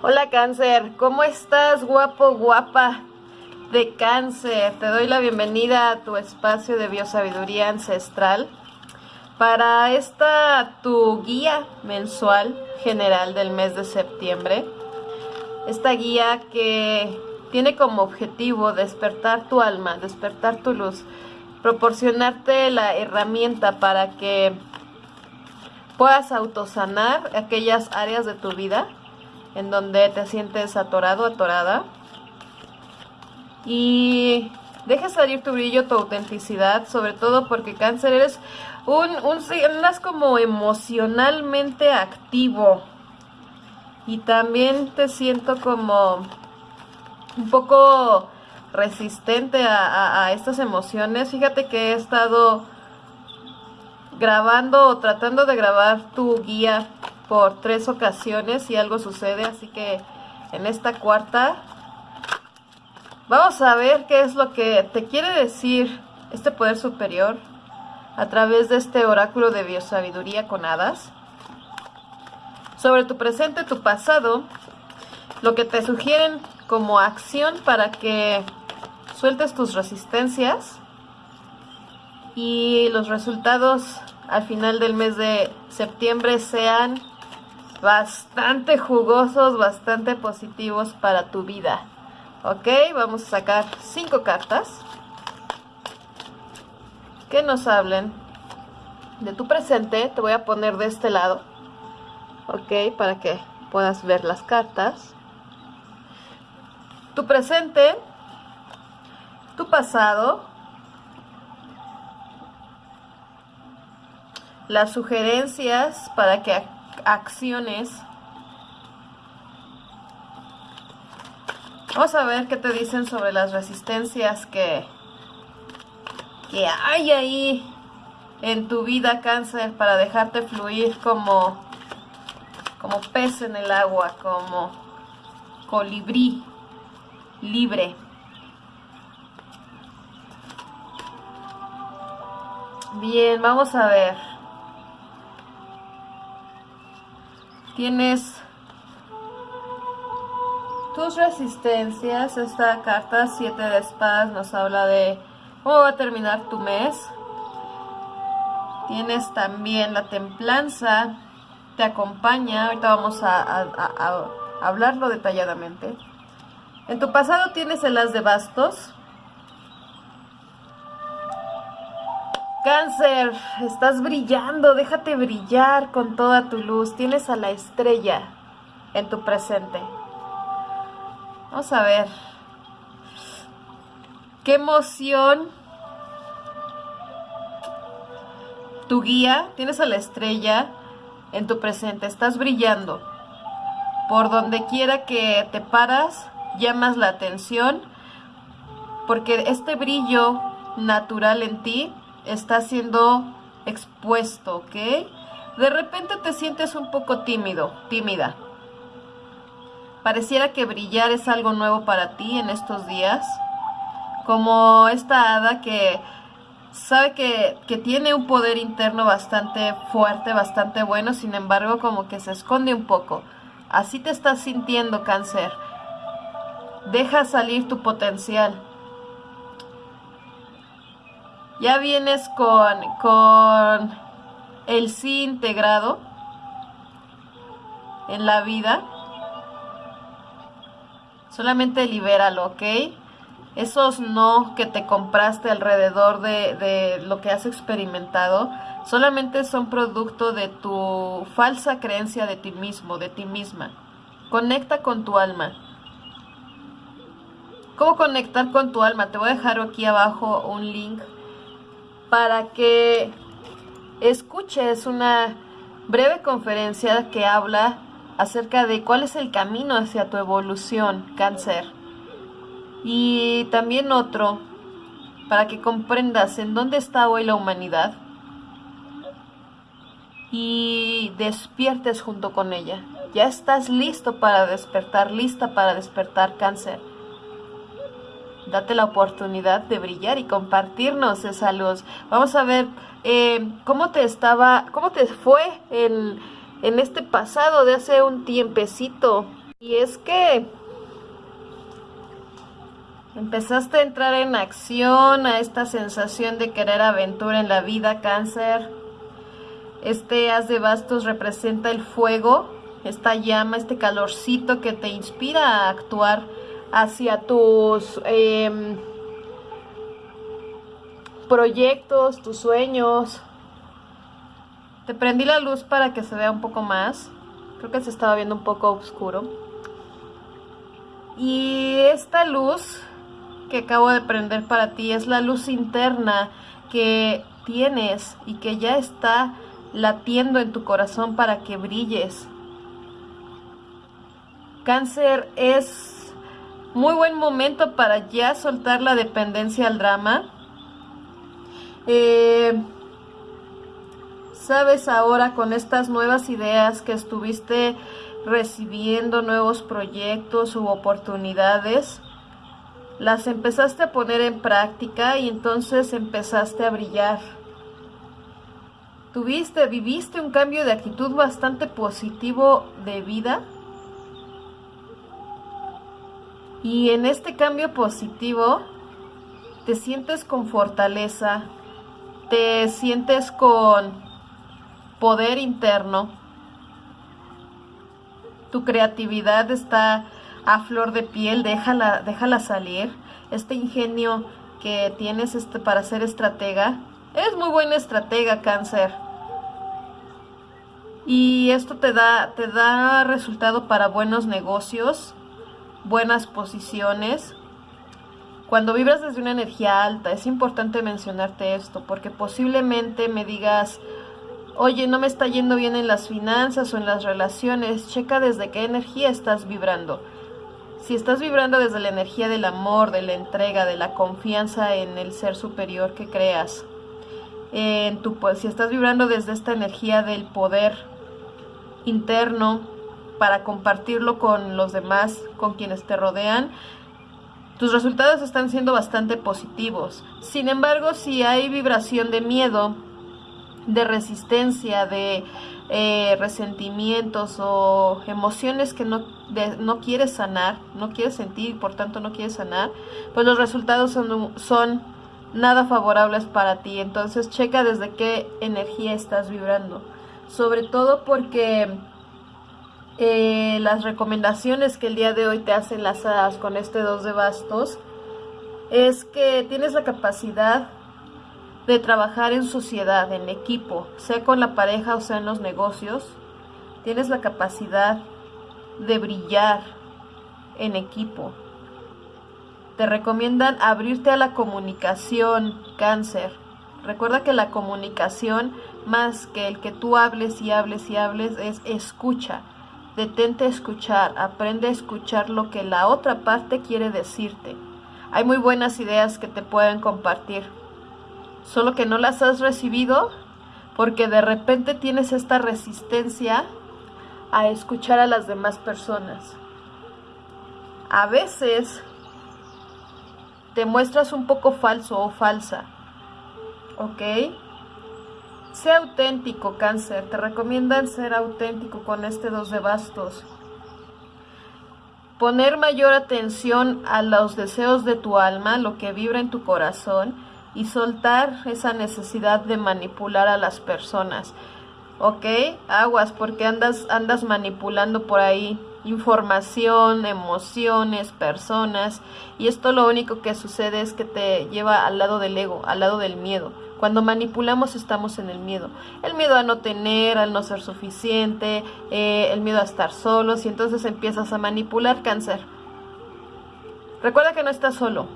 Hola cáncer, ¿cómo estás guapo, guapa de cáncer? Te doy la bienvenida a tu espacio de biosabiduría ancestral para esta tu guía mensual general del mes de septiembre. Esta guía que tiene como objetivo despertar tu alma, despertar tu luz, proporcionarte la herramienta para que puedas autosanar aquellas áreas de tu vida en donde te sientes atorado, atorada. Y dejes salir tu brillo, tu autenticidad, sobre todo porque cáncer eres un, un andas como emocionalmente activo. Y también te siento como un poco resistente a, a estas emociones. Fíjate que he estado grabando o tratando de grabar tu guía por tres ocasiones y algo sucede, así que en esta cuarta vamos a ver qué es lo que te quiere decir este poder superior a través de este oráculo de biosabiduría con hadas. Sobre tu presente, tu pasado, lo que te sugieren como acción para que sueltes tus resistencias y los resultados al final del mes de septiembre sean bastante jugosos, bastante positivos para tu vida. Ok, vamos a sacar cinco cartas que nos hablen de tu presente. Te voy a poner de este lado, ok, para que puedas ver las cartas. Tu presente, tu pasado, las sugerencias para que acciones. Vamos a ver qué te dicen sobre las resistencias que, que hay ahí en tu vida cáncer para dejarte fluir como, como pez en el agua, como colibrí libre. Bien, vamos a ver. Tienes tus resistencias. Esta carta 7 de espadas nos habla de cómo va a terminar tu mes. Tienes también la templanza, te acompaña. Ahorita vamos a, a hablarlo detalladamente. En tu pasado tienes el as de bastos. Cáncer, estás brillando, déjate brillar con toda tu luz. Tienes a la estrella en tu presente. Vamos a ver. Qué emoción. Tu guía, tienes a la estrella en tu presente. Estás brillando. Por donde quiera que te paras, llamas la atención. Porque este brillo natural en ti está siendo expuesto, ¿ok? De repente te sientes un poco tímido, tímida. Pareciera que brillar es algo nuevo para ti en estos días. Como esta hada que sabe que, que, tiene un poder interno bastante fuerte, bastante bueno, sin embargo como que se esconde un poco. Así te estás sintiendo cáncer. Deja salir tu potencial ya vienes con, con el sí integrado en la vida. Solamente libéralo, ¿ok? Esos no que te compraste alrededor de, de lo que has experimentado, solamente son producto de tu falsa creencia de ti mismo, de ti misma. Conecta con tu alma. ¿Cómo conectar con tu alma? Te voy a dejar aquí abajo un link para que escuches una breve conferencia que habla acerca de cuál es el camino hacia tu evolución, cáncer. Y también otro, para que comprendas en dónde está hoy la humanidad y despiertes junto con ella. Ya estás listo para despertar, lista para despertar cáncer. Date la oportunidad de brillar y compartirnos esa luz. Vamos a ver eh, cómo te estaba, cómo te fue en, en este pasado de hace un tiempecito. Y es que empezaste a entrar en acción, a esta sensación de querer aventura en la vida, cáncer. Este haz de bastos representa el fuego, esta llama, este calorcito que te inspira a actuar hacia tus em, proyectos, tus sueños. Te prendí la luz para que se vea un poco más. Creo que se estaba viendo un poco oscuro. Y esta luz que acabo de prender para ti es la luz interna que tienes y que ya está latiendo en tu corazón para que brilles. Cáncer es muy buen momento para ya soltar la dependencia al drama. Eh, Sabes ahora con estas nuevas ideas que estuviste recibiendo nuevos proyectos u oportunidades, las empezaste a poner en práctica y entonces empezaste a brillar. Tuviste, viviste un cambio de actitud bastante positivo de vida. Y en este cambio positivo te sientes con fortaleza, te sientes con poder interno tu creatividad está a flor de piel, déjala, déjala salir. Este ingenio que tienes este, para ser estratega, es muy buena estratega, cáncer. Y esto te da, te da resultado para buenos negocios, buenas posiciones. Cuando vibras desde una energía alta, es importante mencionarte esto, porque posiblemente me digas, Oye, no me está yendo bien en las finanzas o en las relaciones. Checa desde qué energía estás vibrando. Si estás vibrando desde la energía del amor, de la entrega, de la confianza en el ser superior que creas, en tu, si estás vibrando desde esta energía del poder interno para compartirlo con los demás, con quienes te rodean, tus resultados están siendo bastante positivos. Sin embargo, si hay vibración de miedo, de resistencia, de eh, resentimientos o emociones que no, no quieres sanar, no quieres sentir y por tanto no quieres sanar, pues los resultados son, son nada favorables para ti. Entonces checa desde qué energía estás vibrando. Sobre todo porque eh, las recomendaciones que el día de hoy te hacen las hadas con este dos de bastos es que tienes la capacidad de trabajar en sociedad, en equipo, sea con la pareja o sea en los negocios, tienes la capacidad de brillar en equipo. Te recomiendan abrirte a la comunicación, cáncer. Recuerda que la comunicación, más que el que tú hables y hables y hables, es escucha. Detente a escuchar, aprende a escuchar lo que la otra parte quiere decirte. Hay muy buenas ideas que te pueden compartir solo que no las has recibido porque de repente tienes esta resistencia a escuchar a las demás personas. A veces te muestras un poco falso o falsa, ¿ok? Sea auténtico, cáncer. Te recomiendan ser auténtico con este dos de bastos. Poner mayor atención a los deseos de tu alma, lo que vibra en tu corazón y soltar esa necesidad de manipular a las personas. ¿Ok? Aguas porque andas, andas manipulando por ahí información, emociones, personas y esto lo único que sucede es que te lleva al lado del ego, al lado del miedo. Cuando manipulamos estamos en el miedo. El miedo a no tener, al no ser suficiente, eh, el miedo a estar solos y entonces empiezas a manipular cáncer. Recuerda que no estás solo,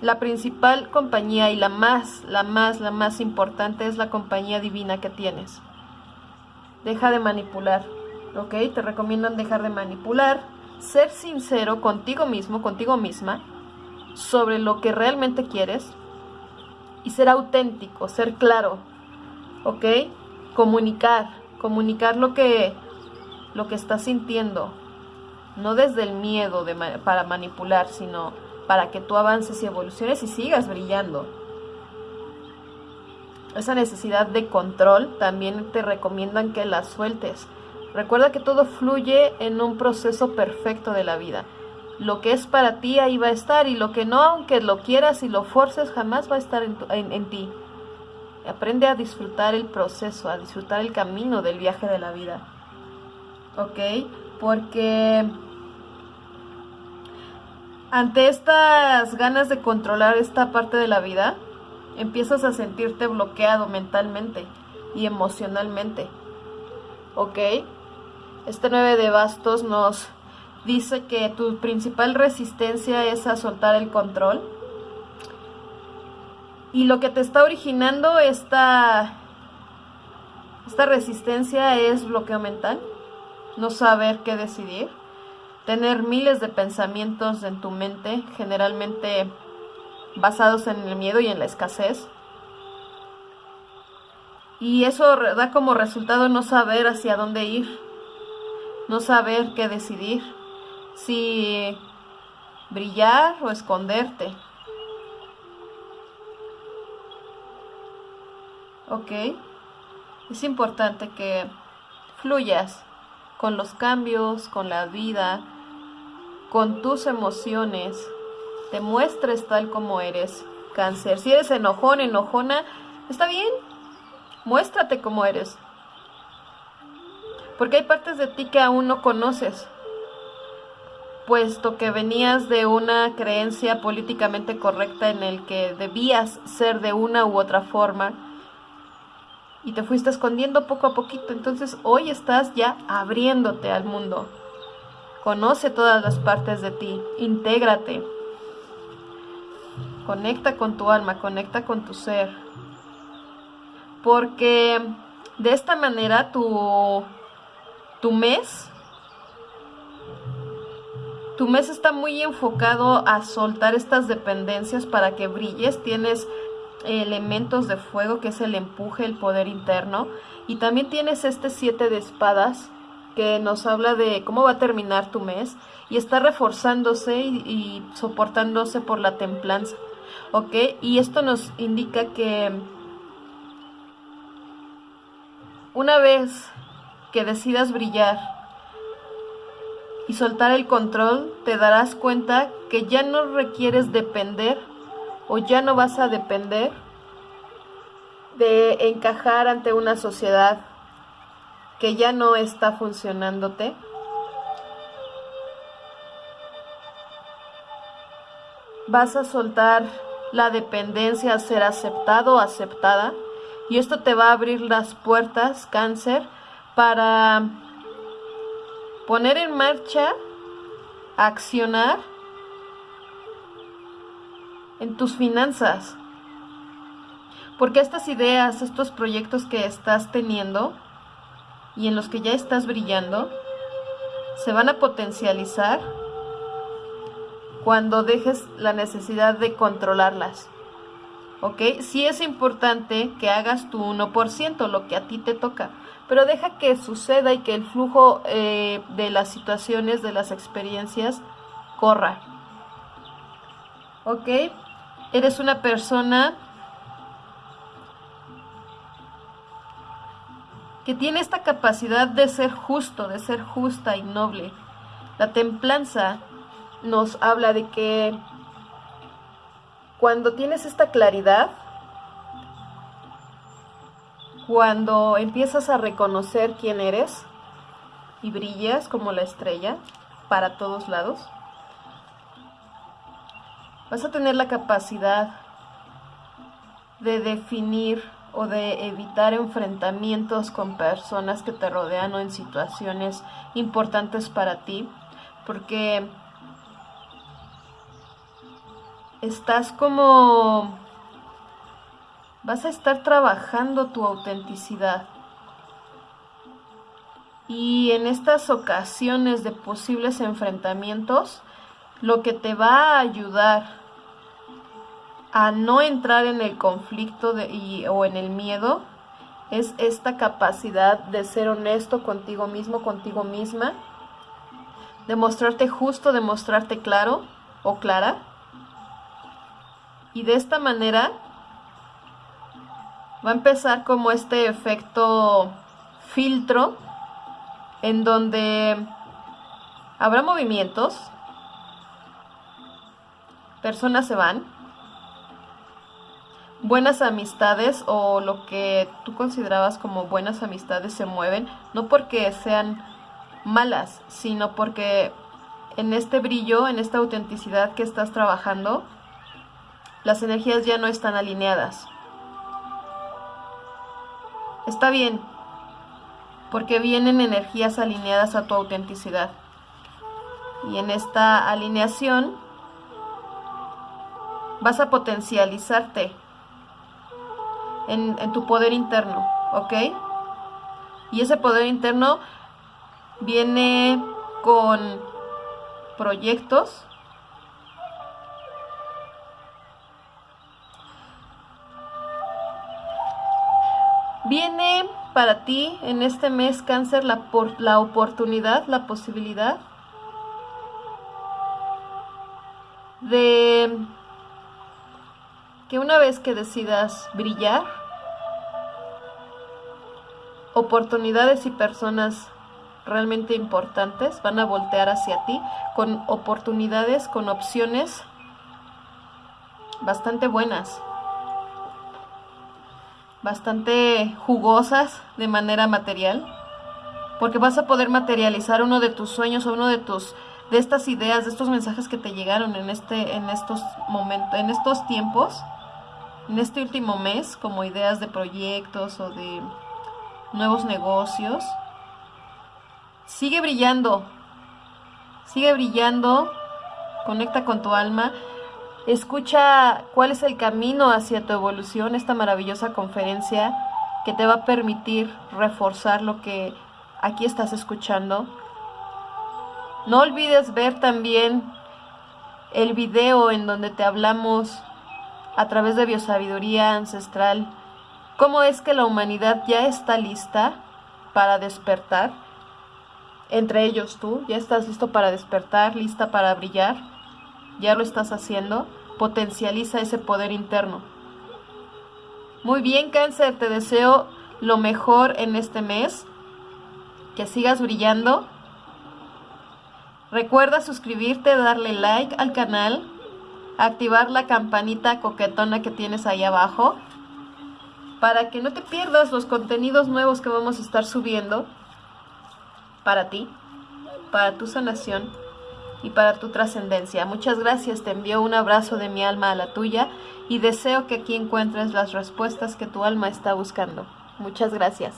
la principal compañía y la más, la más, la más importante es la compañía divina que tienes. Deja de manipular, ¿ok? Te recomiendan dejar de manipular, ser sincero contigo mismo, contigo misma, sobre lo que realmente quieres y ser auténtico, ser claro, ¿ok? Comunicar, comunicar lo que, lo que estás sintiendo, no desde el miedo de, para manipular, sino para que tú avances y evoluciones y sigas brillando. Esa necesidad de control también te recomiendan que la sueltes. Recuerda que todo fluye en un proceso perfecto de la vida. Lo que es para ti ahí va a estar y lo que no, aunque lo quieras y lo forces, jamás va a estar en, en ti. Aprende a disfrutar el proceso, a disfrutar el camino del viaje de la vida. ¿Ok? Porque ante estas ganas de controlar esta parte de la vida, empiezas a sentirte bloqueado mentalmente y emocionalmente. ¿Ok? Este 9 de bastos nos dice que tu principal resistencia es a soltar el control. Y lo que te está originando esta, esta resistencia es bloqueo mental, no saber qué decidir, tener miles de pensamientos en tu mente, generalmente basados en el miedo y en la escasez. Y eso da como resultado no saber hacia dónde ir, no saber qué decidir si brillar o esconderte. ¿Ok? Es importante que fluyas con los cambios, con la vida, con tus emociones. Te muestres tal como eres, cáncer. Si eres enojón, enojona, está bien. Muéstrate como eres. Porque hay partes de ti que aún no conoces puesto que venías de una creencia políticamente correcta en el que debías ser de una u otra forma y te fuiste escondiendo poco a poquito. Entonces hoy estás ya abriéndote al mundo. Conoce todas las partes de ti, intégrate. Conecta con tu alma, conecta con tu ser. Porque de esta manera tu, tu mes tu mes está muy enfocado a soltar estas dependencias para que brilles. Tienes elementos de fuego que es el empuje, el poder interno. Y también tienes este siete de espadas que nos habla de cómo va a terminar tu mes y está reforzándose y, y soportándose por la templanza. ¿Ok? Y esto nos indica que una vez que decidas brillar, y soltar el control, te darás cuenta que ya no requieres depender o ya no vas a depender de encajar ante una sociedad que ya no está funcionándote. Vas a soltar la dependencia a ser aceptado o aceptada y esto te va a abrir las puertas, cáncer, para poner en marcha, accionar en tus finanzas. Porque estas ideas, estos proyectos que estás teniendo y en los que ya estás brillando, se van a potencializar cuando dejes la necesidad de controlarlas. ¿Ok? Sí es importante que hagas tu 1%, lo que a ti te toca pero deja que suceda y que el flujo eh, de las situaciones, de las experiencias, corra. ¿Ok? Eres una persona que tiene esta capacidad de ser justo, de ser justa y noble. La templanza nos habla de que cuando tienes esta claridad, cuando empiezas a reconocer quién eres y brillas como la estrella para todos lados, vas a tener la capacidad de definir o de evitar enfrentamientos con personas que te rodean o en situaciones importantes para ti, porque estás como vas a estar trabajando tu autenticidad. Y en estas ocasiones de posibles enfrentamientos, lo que te va a ayudar a no entrar en el conflicto de, o en el miedo es esta capacidad de ser honesto contigo mismo, contigo misma, de mostrarte justo, de mostrarte claro o clara. Y de esta manera va a empezar como este efecto filtro en donde habrá movimientos, personas se van, buenas amistades o lo que tú considerabas como buenas amistades se mueven, no porque sean malas, sino porque en este brillo, en esta autenticidad que estás trabajando, las energías ya no están alineadas. Está bien, porque vienen energías alineadas a tu autenticidad. Y en esta alineación vas a potencializarte en, tu poder interno, ¿ok? Y ese poder interno viene con proyectos Viene para ti en este mes cáncer la, la oportunidad, la posibilidad de que una vez que decidas brillar, oportunidades y personas realmente importantes van a voltear hacia ti con oportunidades, con opciones bastante buenas, bastante jugosas de manera material, porque vas a poder materializar uno de tus sueños o uno de tus de estas ideas, de estos mensajes que te llegaron en este en estos momentos, en estos tiempos en este último mes como ideas de proyectos o de nuevos negocios. Sigue brillando, sigue brillando, conecta con tu alma, escucha cuál es el camino hacia tu evolución, esta maravillosa conferencia que te va a permitir reforzar lo que aquí estás escuchando. No olvides ver también el video en donde te hablamos a través de biosabiduría ancestral, cómo es que la humanidad ya está lista para despertar. Entre ellos tú, ya estás listo para despertar, lista para brillar, ya lo estás haciendo, potencializa ese poder interno. Muy bien, cáncer, te deseo lo mejor en este mes, que sigas brillando. Recuerda suscribirte, darle like al canal activar la campanita coquetona que tienes ahí abajo para que no te pierdas los contenidos nuevos que vamos a estar subiendo para ti, para tu sanación y para tu trascendencia. Muchas gracias, te envío un abrazo de mi alma a la tuya y deseo que aquí encuentres las respuestas que tu alma está buscando. Muchas gracias.